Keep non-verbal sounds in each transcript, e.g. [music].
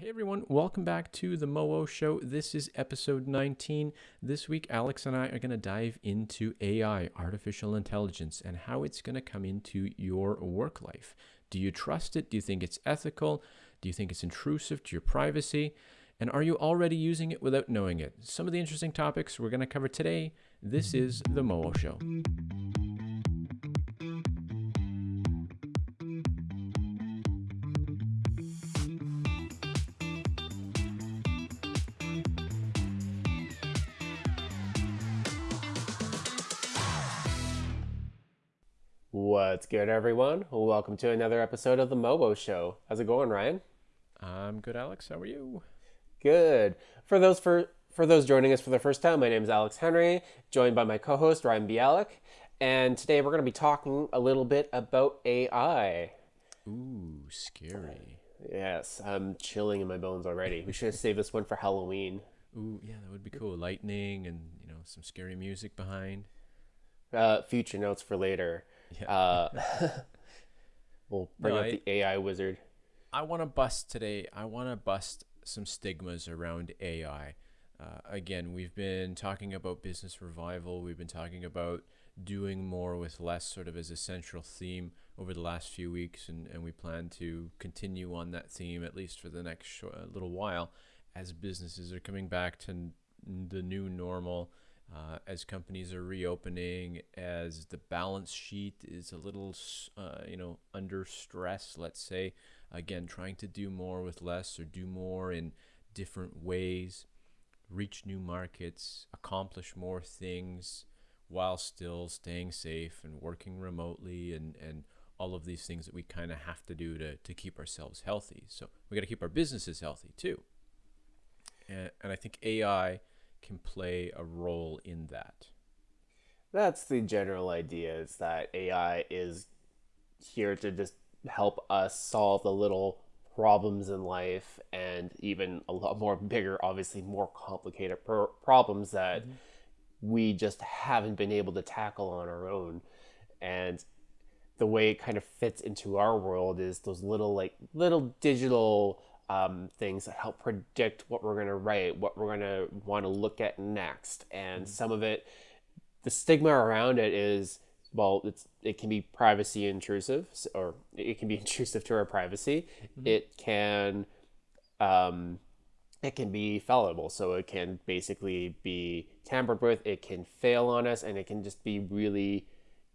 Hey everyone, welcome back to the Moo Show. This is episode 19. This week, Alex and I are going to dive into AI, artificial intelligence, and how it's going to come into your work life. Do you trust it? Do you think it's ethical? Do you think it's intrusive to your privacy? And are you already using it without knowing it? Some of the interesting topics we're going to cover today. This is the Moo Show. What's good, everyone? Welcome to another episode of the Mobo Show. How's it going, Ryan? I'm good, Alex. How are you? Good. For those for for those joining us for the first time, my name is Alex Henry, joined by my co-host Ryan Bialik, and today we're going to be talking a little bit about AI. Ooh, scary. Yes, I'm chilling in my bones already. We should have saved this one for Halloween. Ooh, yeah, that would be cool. Lightning and you know some scary music behind. Uh, future notes for later. Yeah. Uh, [laughs] [laughs] we'll bring No, up I- the AI wizard. I want to bust today. I want to bust some stigmas around AI. Uh, again, we've been talking about business revival. We've been talking about doing more with less, sort of as a central theme over the last few weeks, and, and we plan to continue on that theme at least for the next short, little while as businesses are coming back to n- the new normal. Uh, as companies are reopening, as the balance sheet is a little, uh, you know, under stress, let's say, again trying to do more with less or do more in different ways reach new markets accomplish more things while still staying safe and working remotely and and all of these things that we kind of have to do to, to keep ourselves healthy. So we got to keep our businesses healthy too. And, and i think ai can play a role in that That's the general idea is that AI is here to just help us solve the little problems in life and even a lot more bigger, obviously more complicated pro- problems that mm-hmm. we just haven't been able to tackle on our own. And the way it kind of fits into our world is those little like little digital um, things that help predict what we're going to write, what we're going to want to look at next, and some of it the stigma around it is well it's it can be privacy intrusive or it can be [laughs] intrusive to our privacy. It can um it can be fallible. So it can basically be tampered with. It can fail on us and it can just be really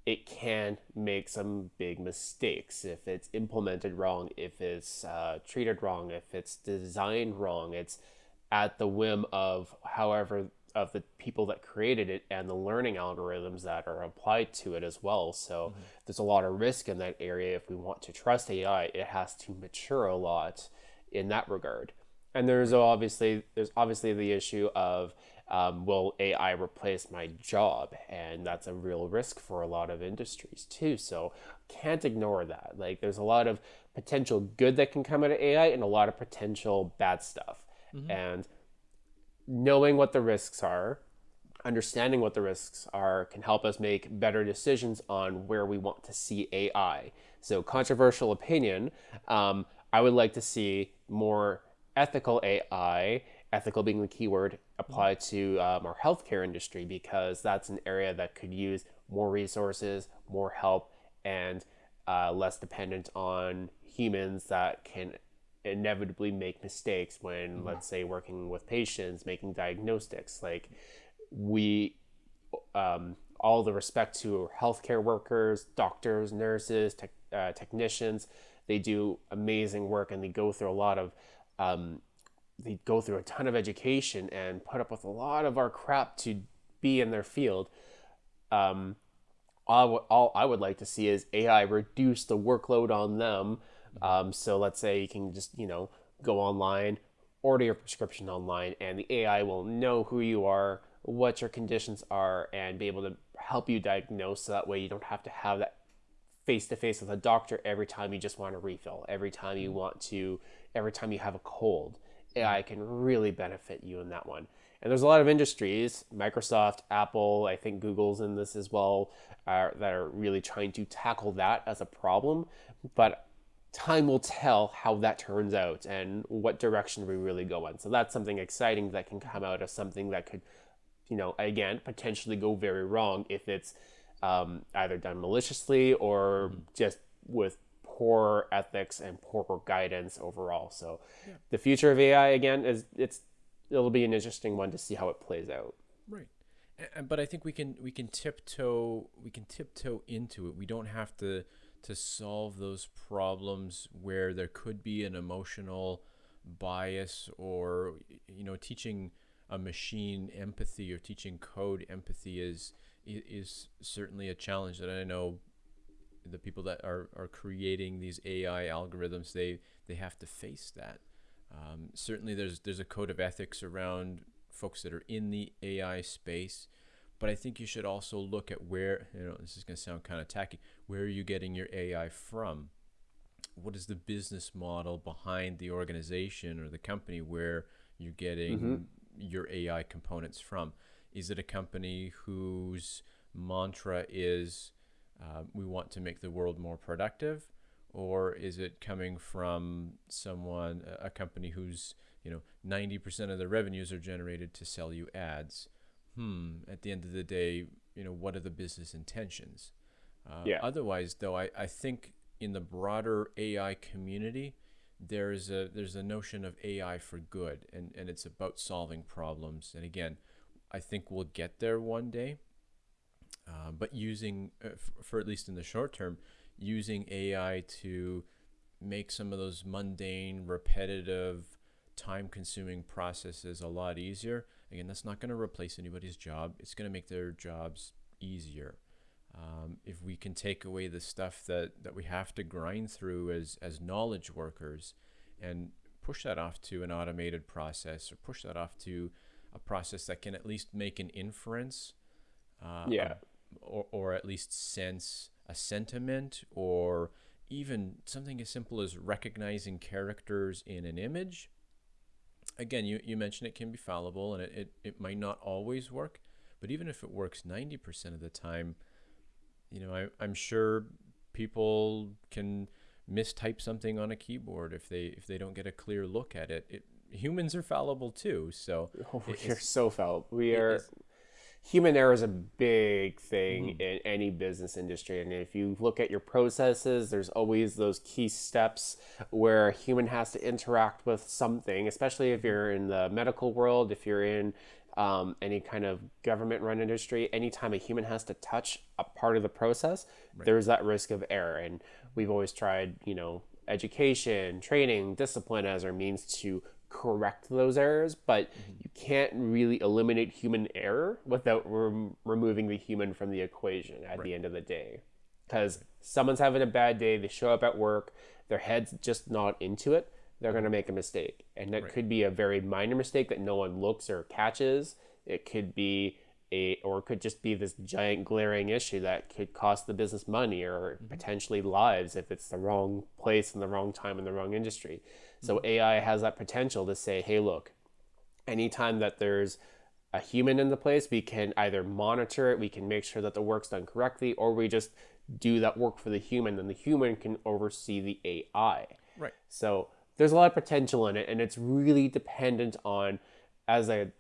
it can make some big mistakes. If it's implemented wrong if it's uh, treated wrong if it's designed wrong it's at the whim of however of the people that created it and the learning algorithms that are applied to it as well. So there's a lot of risk in that area. If we want to trust ai it has to mature a lot in that regard. And there's obviously there's obviously the issue of um, will AI replace my job? And that's a real risk for a lot of industries too. So can't ignore that. Like there's a lot of potential good that can come out of AI and a lot of potential bad stuff. And knowing what the risks are, understanding what the risks are can help us make better decisions on where we want to see AI. So, controversial opinion, um, I would like to see more ethical AI, ethical being the keyword, applied to um, our healthcare industry because that's an area that could use more resources, more help, and uh, less dependent on humans that can inevitably make mistakes when, let's say, working with patients, making diagnostics. Like, we um, all the respect to healthcare workers, doctors, nurses, tech, uh, technicians. They do amazing work and they go through a lot of, um, they go through a ton of education and put up with a lot of our crap to be in their field. Um, all, I would- all I would like to see is AI reduce the workload on them. Um, so let's say you can just, you know, go online, order your prescription online, and the AI will know who you are, what your conditions are, and be able to help you diagnose. So that way you don't have to have that face to face with a doctor every time you just want to refill, every time you want to, every time you have a cold. AI can really benefit you in that one. And there's a lot of industries, Microsoft, Apple, I think Google's in this as well, uh, that are really trying to tackle that as a problem. But time will tell how that turns out and what direction we really go in. So that's something exciting that can come out of something that could, you know, again, potentially go very wrong if it's um, either done maliciously or mm-hmm. just with poor ethics and poor guidance overall. So yeah. the future of AI again is it's it'll be an interesting one to see how it plays out. Right. And, But I think we can we can tiptoe we can tiptoe into it. We don't have to to solve those problems where there could be an emotional bias or you know teaching a machine empathy or teaching code empathy is is certainly a challenge that I know the people that are, are creating these AI algorithms they they have to face that. Um, certainly, there's there's a code of ethics around folks that are in the AI space, but I think you should also look at where you know this is going to sound kind of tacky. Where are you getting your AI from? What is the business model behind the organization or the company where you're getting mm-hmm. your AI components from? Is it a company whose mantra is uh, we want to make the world more productive? Or is it coming from someone, a company who's, you know, 90% of the revenues are generated to sell you ads? Hmm, at the end of the day, you know, what are the business intentions? Uh, yeah. Otherwise, though, I, I think in the broader AI community, there's a there's a notion of AI for good, and, and it's about solving problems. And again, I think we'll get there one day. Uh, but using, uh, f- for at least in the short term, using AI to make some of those mundane, repetitive, time consuming processes a lot easier. Again, that's not going to replace anybody's job, it's going to make their jobs easier. Um, if we can take away the stuff that, that we have to grind through as, as knowledge workers and push that off to an automated process or push that off to a process that can at least make an inference uh, yeah. Or, or at least sense a sentiment or even something as simple as recognizing characters in an image. Again, you, you mentioned it can be fallible and it, it, it might not always work, but even if it works 90% of the time, you know, I, I'm sure people can mistype something on a keyboard if they if they don't get a clear look at it. it humans are fallible too, so oh, we're so fallible. We are human error is a big thing mm-hmm. in any business industry and if you look at your processes there's always those key steps where a human has to interact with something especially if you're in the medical world if you're in um, any kind of government run industry anytime a human has to touch a part of the process right. there's that risk of error and we've always tried you know education training discipline as our means to correct those errors, but mm-hmm. you can't really eliminate human error without rem- removing the human from the equation at right. the end of the day. Because someone's having a bad day, they show up at work, their head's just not into it, they're going to make a mistake. And that right. could be a very minor mistake that no one looks or catches. It could be a, or it could just be this giant glaring issue that could cost the business money or mm-hmm. potentially lives if it's the wrong place and the wrong time in the wrong industry. So AI has that potential to say, hey, look, anytime that there's a human in the place, we can either monitor it, we can make sure that the work's done correctly, or we just do that work for the human, and the human can oversee the AI. Right. So there's a lot of potential in it, and it's really dependent on, as a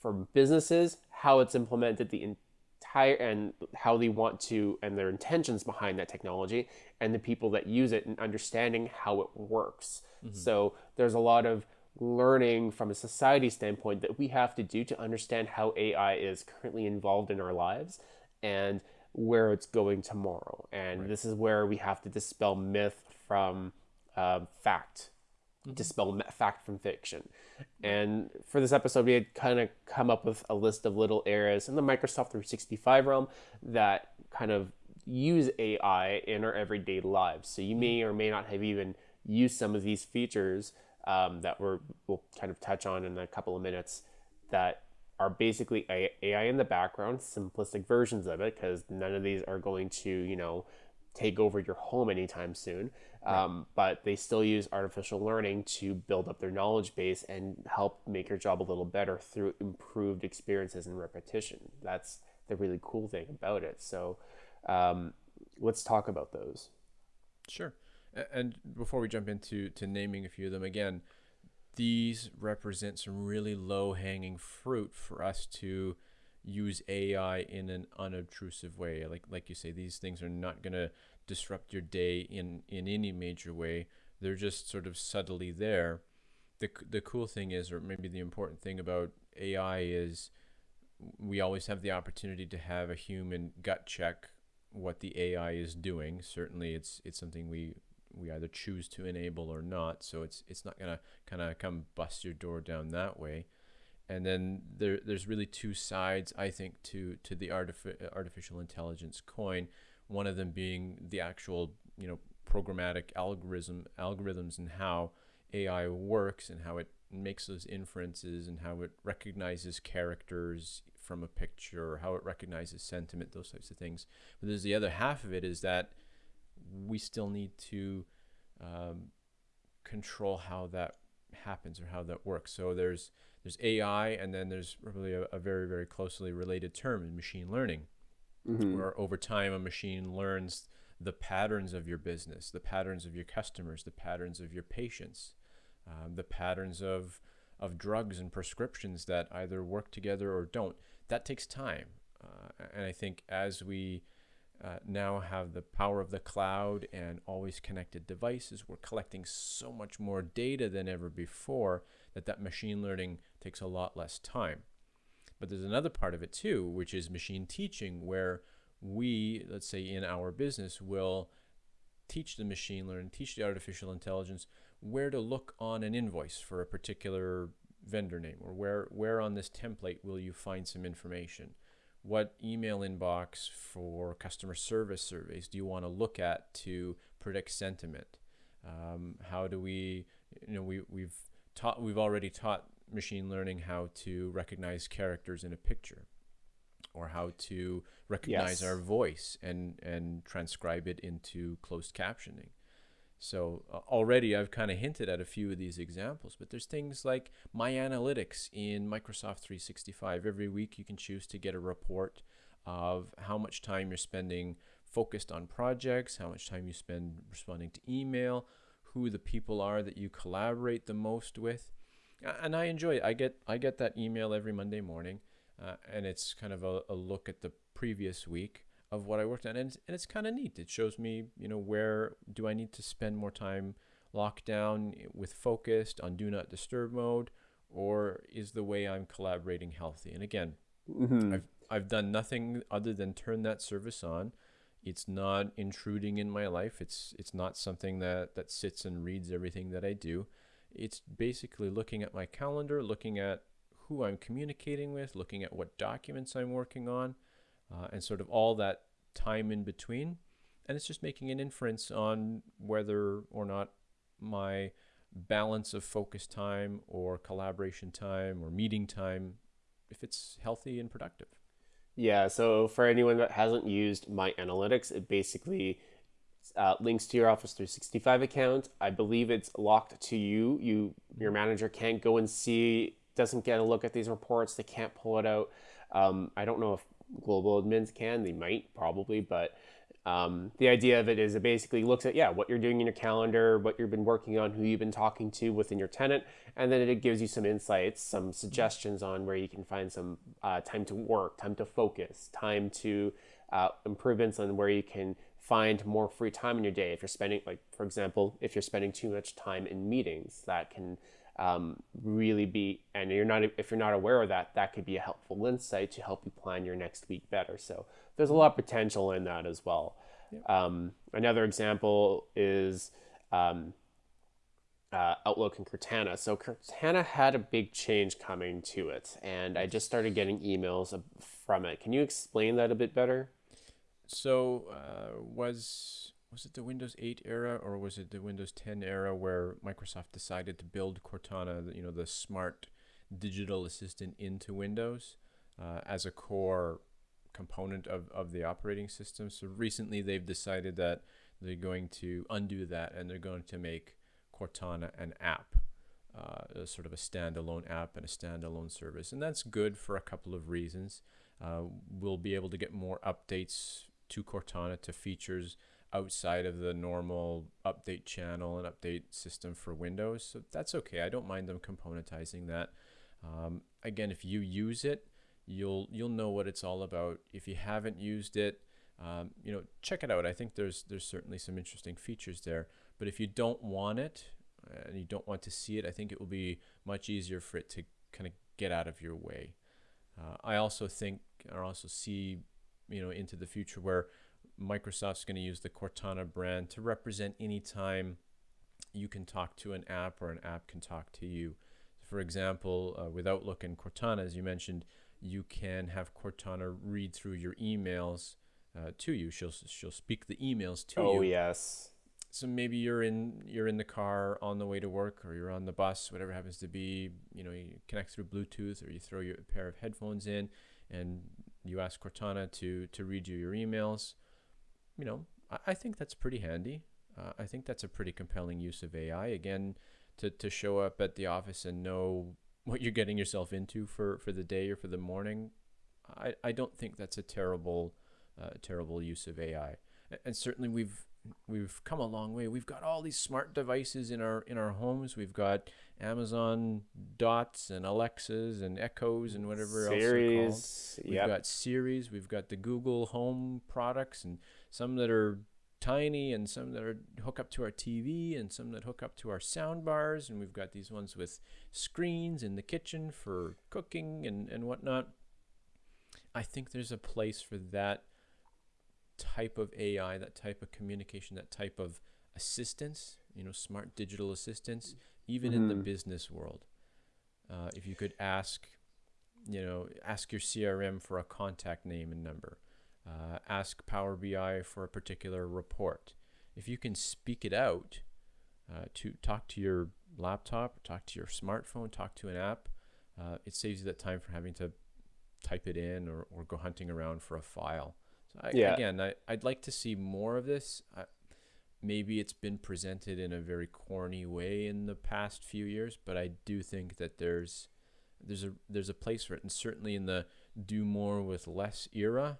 for businesses, how it's implemented, the entire and how they want to and their intentions behind that technology, and the people that use it and understanding how it works. Mm-hmm. So there's a lot of learning from a society standpoint that we have to do to understand how AI is currently involved in our lives and where it's going tomorrow. And right. this is where we have to dispel myth from uh, fact. Dispel fact from fiction. And for this episode, we had kind of come up with a list of little areas in the Microsoft 365 realm that kind of use AI in our everyday lives. So you may mm-hmm. or may not have even used some of these features um, that we're, we'll kind of touch on in a couple of minutes that are basically AI in the background, simplistic versions of it, because none of these are going to, you know, take over your home anytime soon. Right. Um, but they still use artificial learning to build up their knowledge base and help make your job a little better through improved experiences and repetition. That's the really cool thing about it. So um, let's talk about those. Sure And before we jump into to naming a few of them again, these represent some really low hanging fruit for us to use AI in an unobtrusive way. Like like you say, these things are not going to disrupt your day in in any major way. They're just sort of subtly there. The the cool thing is, or maybe the important thing about AI is, we always have the opportunity to have a human gut check what the AI is doing. Certainly, it's it's something we we either choose to enable or not. So it's it's not gonna kind of come bust your door down that way. And then there there's really two sides I think to to the artifi- artificial intelligence coin. One of them being the actual you know programmatic algorithm algorithms and how AI works and how it makes those inferences and how it recognizes characters from a picture or how it recognizes sentiment, those types of things. But there's the other half of it is that we still need to um, control how that happens or how that works. So there's there's AI, and then there's probably a, a very very closely related term in machine learning, Mm-hmm. where over time a machine learns the patterns of your business, the patterns of your customers, the patterns of your patients, um, the patterns of of drugs and prescriptions that either work together or don't. That takes time, uh, and I think as we uh, now have the power of the cloud and always connected devices, we're collecting so much more data than ever before that that machine learning takes a lot less time. But there's another part of it too, which is machine teaching, where we, let's say in our business, will teach the machine learning, teach the artificial intelligence where to look on an invoice for a particular vendor name, or where where on this template will you find some information. What email inbox for customer service surveys do you want to look at to predict sentiment? Um, how do we, you know, we we've taught we've already taught machine learning how to recognize characters in a picture or how to recognize Yes. our voice and and transcribe it into closed captioning so uh, already i've kind of hinted at a few of these examples but there's things like my analytics in microsoft 365 every week you can choose to get a report of how much time you're spending focused on projects how much time you spend responding to email who the people are that you collaborate the most with. And I enjoy it. I get I get that email every Monday morning, uh, and it's kind of a, a look at the previous week of what I worked on, and it's, and it's kind of neat. It shows me, you know, where do I need to spend more time locked down with focused on do not disturb mode, or is the way I'm collaborating healthy? And again, Mm-hmm. I've I've done nothing other than turn that service on. It's not intruding in my life. It's it's not something that that sits and reads everything that I do. It's basically looking at my calendar, looking at who I'm communicating with, looking at what documents I'm working on, uh, and sort of all that time in between. And it's just making an inference on whether or not my balance of focus time or collaboration time or meeting time if it's healthy and productive. Yeah, so for anyone that hasn't used My Analytics, it basically uh, links to your Office 365 account. I believe it's locked to you. You, your manager can't go and see, doesn't get a look at these reports. They can't pull it out. Um, I don't know if global admins can. They might probably, but um, the idea of it is it basically looks at yeah what you're doing in your calendar, what you've been working on, who you've been talking to within your tenant, and then it gives you some insights, some suggestions on where you can find some uh, time to work, time to focus, time to uh, improvements on where you can find more free time in your day. If you're spending, like for example, if you're spending too much time in meetings, that can um, really be, and you're not if you're not aware of that, that could be a helpful insight to help you plan your next week better. So there's a lot of potential in that as well. Um, another example is um, uh, Outlook and Cortana. So Cortana had a big change coming to it, and I just started getting emails from it. Can you explain that a bit better? So uh, was was it the Windows 8 era or was it the Windows 10 era where Microsoft decided to build Cortana, you know, the smart digital assistant into Windows uh, as a core component of, of the operating system? So recently they've decided that they're going to undo that and they're going to make Cortana an app, uh, sort of a standalone app and a standalone service. And that's good for a couple of reasons. Uh, we'll be able to get more updates to Cortana to features outside of the normal update channel and update system for Windows. So that's okay. I don't mind them componentizing that. Um, again, if you use it, you'll you'll know what it's all about. If you haven't used it, um, you know, check it out. I think there's there's certainly some interesting features there. But if you don't want it and you don't want to see it, I think it will be much easier for it to kind of get out of your way. Uh, I also think, I also see, you know, into the future where Microsoft's going to use the Cortana brand to represent anytime you can talk to an app or an app can talk to you. For example, uh, with Outlook and Cortana, as you mentioned, you can have Cortana read through your emails uh, to you. She'll she'll speak the emails to oh, you. Oh yes. So maybe you're in you're in the car on the way to work, or you're on the bus, whatever happens to be. You know, you connect through Bluetooth, or you throw your pair of headphones in, and you ask Cortana to to read you your emails. You know, I, I think that's pretty handy. Uh, I think that's a pretty compelling use of AI. Again, to to show up at the office and know [laughs] what you're getting yourself into for for the day or for the morning. I I don't think that's a terrible uh, terrible use of AI. And certainly we've we've come a long way. We've got all these smart devices in our in our homes. We've got Amazon Dots and Alexas and Echoes and whatever Siri's, else We've yep. got Siris. We've got the Google Home products and some that are tiny and some that are hook up to our TV and some that hook up to our sound bars. And we've got these ones with screens in the kitchen for cooking and, and whatnot. I think there's a place for that type of AI, that type of communication, that type of assistance, you know, smart digital assistance, even mm-hmm. in the mm-hmm. business world. Uh, if you could ask, you know, ask your CRM for a contact name and number, uh, ask Power BI for a particular report. If you can speak it out uh, to talk to your laptop, talk to your smartphone, talk to an app, uh, it saves you that time for having to type it in or, or go hunting around for a file. I, yeah. Again, I, I'd like to see more of this. I, maybe it's been presented in a very corny way in the past few years, but I do think that there's there's a there's a place for it, and certainly in the do more with less era,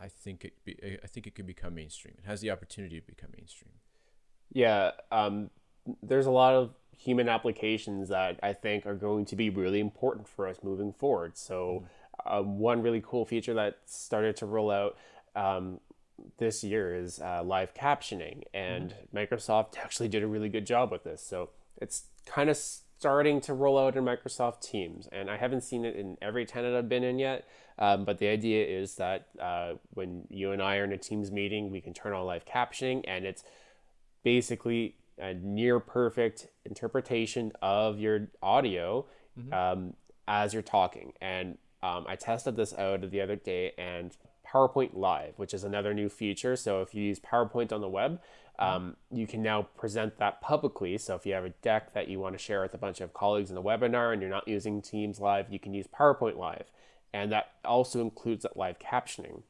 I think it be, I think it could become mainstream. It has the opportunity to become mainstream. Yeah, um, there's a lot of human applications that I think are going to be really important for us moving forward. So. Mm uh, one really cool feature that started to roll out um, this year is uh, live captioning, and mm-hmm. Microsoft [laughs] actually did a really good job with this. So it's kind of starting to roll out in Microsoft Teams, and I haven't seen it in every tenant I've been in yet. Um, but the idea is that uh, when you and I are in a Teams meeting, we can turn on live captioning, and it's basically a near perfect interpretation of your audio mm-hmm. um, as you're talking. And um, I tested this out the other day and PowerPoint Live, which is another new feature. So if you use PowerPoint on the web, um, you can now present that publicly. So if you have a deck that you want to share with a bunch of colleagues in the webinar and you're not using Teams Live, you can use PowerPoint Live. And that also includes that live captioning.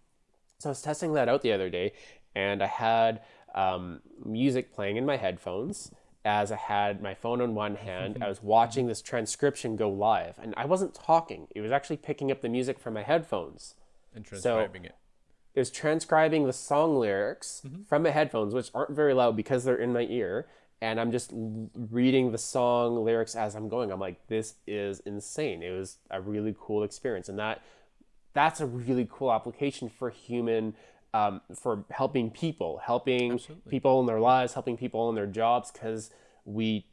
So I was testing that out the other day and I had um, music playing in my headphones as I had my phone in one hand. I was watching this transcription go live, and I wasn't talking. It was actually picking up the music from my headphones. And transcribing so it. It was transcribing the song lyrics mm-hmm. from my headphones, which aren't very loud because they're in my ear. And I'm just reading the song lyrics as I'm going. I'm like, this is insane. It was a really cool experience. And that that's a really cool application for human um, for helping people, helping Absolutely. people in their lives, helping people in their jobs, because we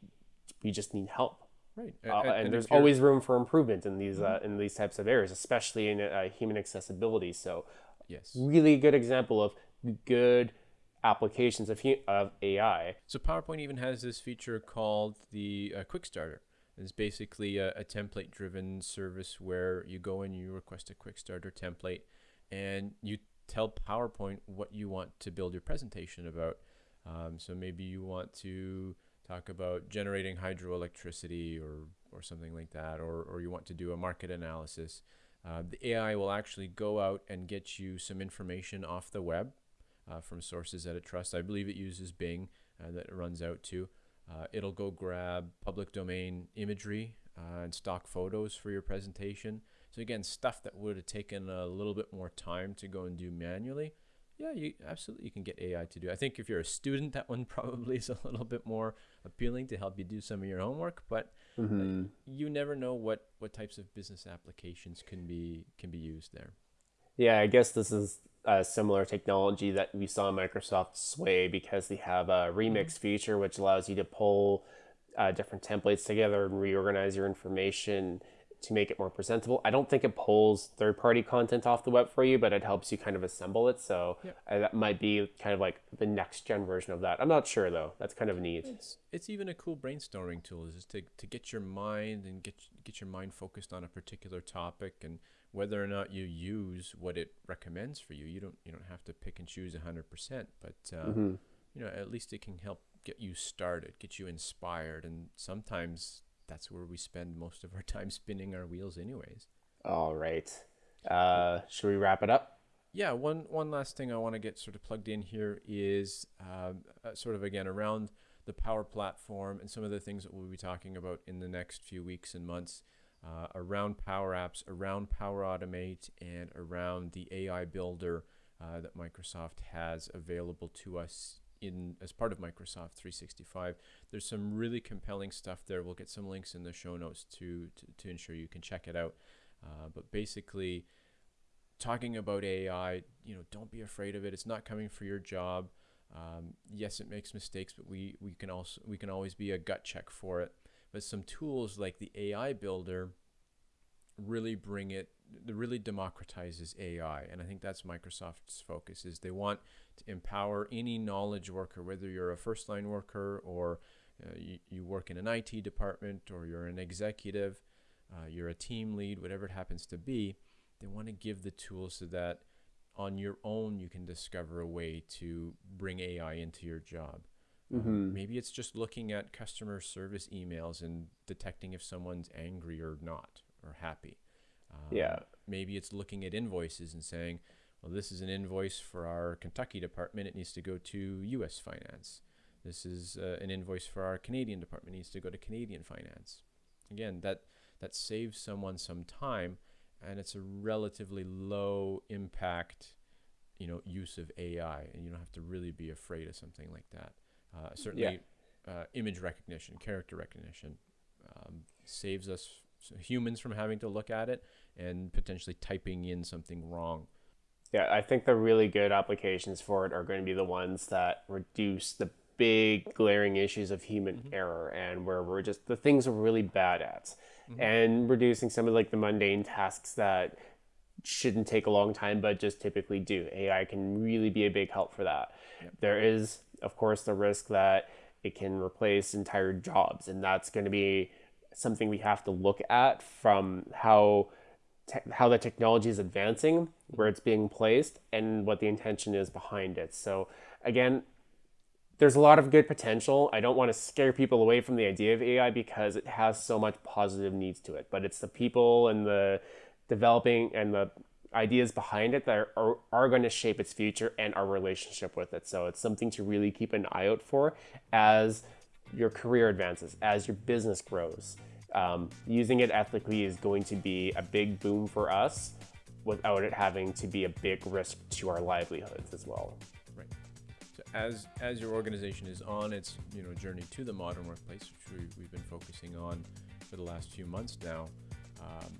we just need help. Right, uh, and, and, and, there's always room for improvement in these mm-hmm. uh, in these types of areas, especially in uh, human accessibility. So, yes, really good example of good applications of of AI. So PowerPoint even has this feature called the uh, Quick Starter. It's basically a, a template-driven service where you go and you request a Quick Starter template, and you tell PowerPoint what you want to build your presentation about. Um, so maybe you want to talk about generating hydroelectricity or, or something like that, or, or you want to do a market analysis. Uh, the AI will actually go out and get you some information off the web uh, from sources that it trusts. I believe it uses Bing uh, that it runs out to. Uh, it'll go grab public domain imagery uh, and stock photos for your presentation. So again, stuff that would have taken a little bit more time to go and do manually, Yeah, you absolutely you can get AI to do. I think if you're a student, that one [laughs] probably is a little bit more appealing to help you do some of your homework. But Mm-hmm. uh, you never know what what types of business applications can be can be used there. Yeah, I guess this is a similar technology that we saw in Microsoft sway because they have a remix feature which allows you to pull uh, different templates together and reorganize your information to make it more presentable. I don't think it pulls third party content off the web for you, but it helps you kind of assemble it. So Yep. uh, that might be kind of like the next gen version of that. I'm not sure though. That's kind of neat. It's it's even a cool brainstorming tool is just to, to get your mind and get get your mind focused on a particular topic and whether or not you use what it recommends for you. You don't you don't have to pick and choose hundred percent, but uh, Mhm. you know at least it can help get you started, get you inspired, and sometimes that's where we spend most of our [laughs] time spinning our wheels, anyways. All right. Uh, should we wrap it up? yeah one one last thing i want to get sort of plugged in here is um, uh, sort of again around the power platform and some of the things that we'll be talking about in the next few weeks and months uh, around power apps around power automate and around the ai builder uh, that microsoft has available to us in as part of microsoft 365 there's some really compelling stuff there we'll get some links in the show notes to to, to ensure you can check it out uh, but basically talking about AI, you know, don't be afraid of it. It's not coming for your job. Um, yes, it makes mistakes, but we, we can also we can always be a gut check for it. But some tools like the AI Builder really bring it, really democratizes AI, and I think that's Microsoft's focus. Is they want to empower any knowledge worker, whether you're a first line worker or uh, you, you work in an IT department or you're an executive, uh, you're a team lead, whatever it happens to be they want to give the tools so that on your own you can discover a way to bring AI into your job. Mhm. maybe it's just looking at customer service emails and detecting if someone's angry or not or happy. Um, Yeah. Maybe it's looking at invoices and saying, well, this is an invoice for our Kentucky department. It needs to go to U.S. Finance. This is uh, an invoice for our Canadian department. It needs to go to Canadian Finance. Again, that that saves someone some time and it's a relatively low impact you know use of ai and you don't have to really be afraid of something like that uh, certainly uh, image recognition character recognition um, saves us humans from having to look at it and potentially typing in something wrong. Yeah, I think the really good applications for it are going to be the ones that reduce the big glaring issues of human error and where we're just the things we're really bad at and reducing some of like the mundane tasks that shouldn't take a long time but just typically do. AI can really be a big help for that. There is of course the risk that it can replace entire jobs and that's going to be something we have to look at from how how the technology is advancing, where it's being placed, and what the intention is behind it. So again, there's a lot of good potential. I don't want to scare people away from the idea of AI because it has so much positive needs to it. But it's the people and the developing and the ideas behind it that are, are, are going to shape its future and our relationship with it. So it's something to really keep an eye out for as your career advances, as your business grows. Um, using it ethically is going to be a big boom for us without it having to be a big risk to our livelihoods as well. right so as as your organization is on its you know journey to the modern workplace which we, we've been focusing on for the last few months now um,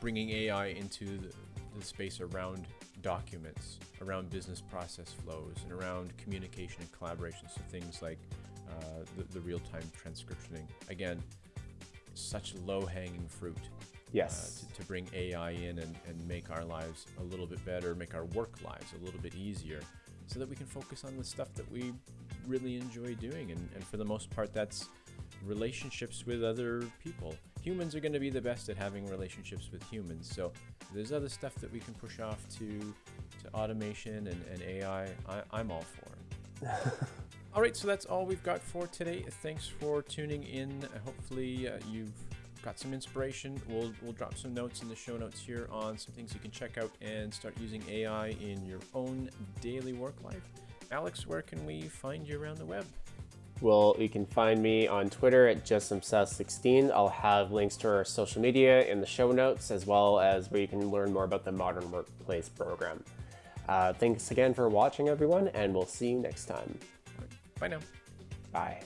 bringing ai into the, the space around documents around business process flows and around communication and collaboration so things like uh, the, the real-time transcriptioning again such low-hanging fruit Yes. uh, to, to bring AI in and, and make our lives a little bit better, make our work lives a little bit easier, so that we can focus on the stuff that we really enjoy doing. And, and for the most part, that's relationships with other people. Humans are going to be the best at having relationships with humans. So there's other stuff that we can push off to, to automation and, and AI. I, I'm all for it. [laughs] all right, so that's all we've got for today. Thanks for tuning in. Hopefully, uh, you've got some inspiration. We'll we'll drop some notes in the show notes here on some things you can check out and start using AI in your own daily work life. Alex, where can we find you around the web? Well, you can find me on Twitter at justumseth16. I'll have links to our social media in the show notes, as well as where you can learn more about the Modern Workplace program. Uh, thanks again for watching, everyone, and we'll see you next time. Bye now. Bye.